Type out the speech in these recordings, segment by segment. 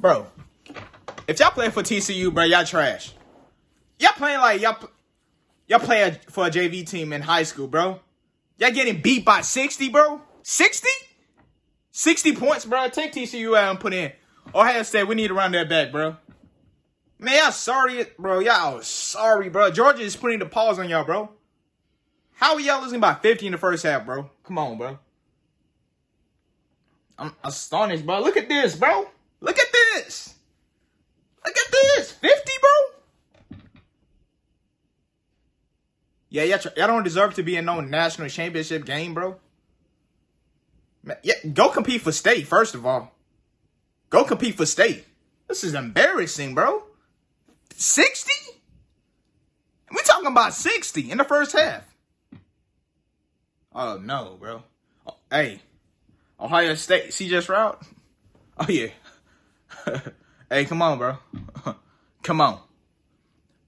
Bro, if y'all play for TCU, bro, y'all trash. Y'all playing like y'all y'all play for a JV team in high school, bro. Y'all getting beat by 60, bro? 60? 60 points, bro. Take TCU out and put in. Ohio State, we need to run that back, bro. Man, y'all sorry, bro. Y'all sorry, bro. Georgia is putting the pause on y'all, bro. How are y'all losing by 50 in the first half, bro? Come on, bro. I'm astonished, bro. Look at this, bro. This. Look at this. 50, bro. Yeah, y'all, y'all don't deserve to be in no national championship game, bro. Yeah, go compete for state, first of all. Go compete for state. This is embarrassing, bro. 60? We talking about 60 in the first half. Oh, no, bro. Oh, hey, Ohio State, CJ Stroud? Oh, yeah. hey, come on, bro. come on.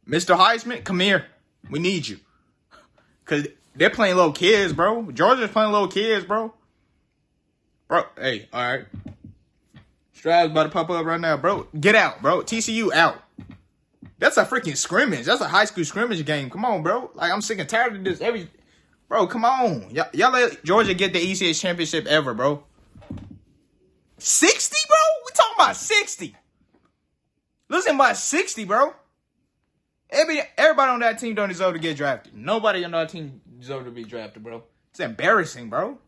Mr. Heisman, come here. We need you. Because they're playing little kids, bro. Georgia's playing little kids, bro. Bro, hey, all right. Stroud's about to pop up right now, bro. Get out, bro. TCU out. That's a freaking scrimmage. That's a high school scrimmage game. Come on, bro. Like, I'm sick and tired of this. Every, bro, come on. Y'all, let Georgia get the easiest championship ever, bro. 60, about 60. Listen, about 60, bro. Every, everybody on that team don't deserve to get drafted. Nobody on that team deserve to be drafted, bro. It's embarrassing, bro.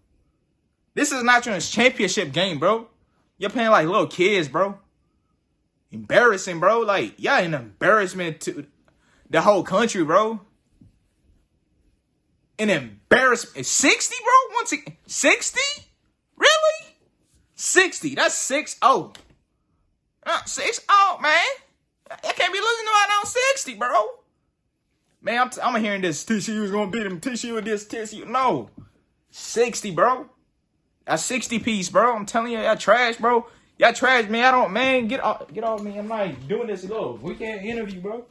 This is not your championship game, bro. You're playing like little kids, bro. Embarrassing, bro. Like, y'all an embarrassment to the whole country, bro. An embarrassment. 60, bro? Once again, 60? Really? 60. That's 6 0. Uh, 6 0, man. I can't be losing to out on 60, bro. Man, I'm, t- I'm hearing this. TCU is going to beat him. TCU with this. TCU. No. 60, bro. A 60 piece, bro. I'm telling you, y'all trash, bro. Y'all trash, man. I don't, man. Get off, get off me. I'm not doing this little weekend interview, bro.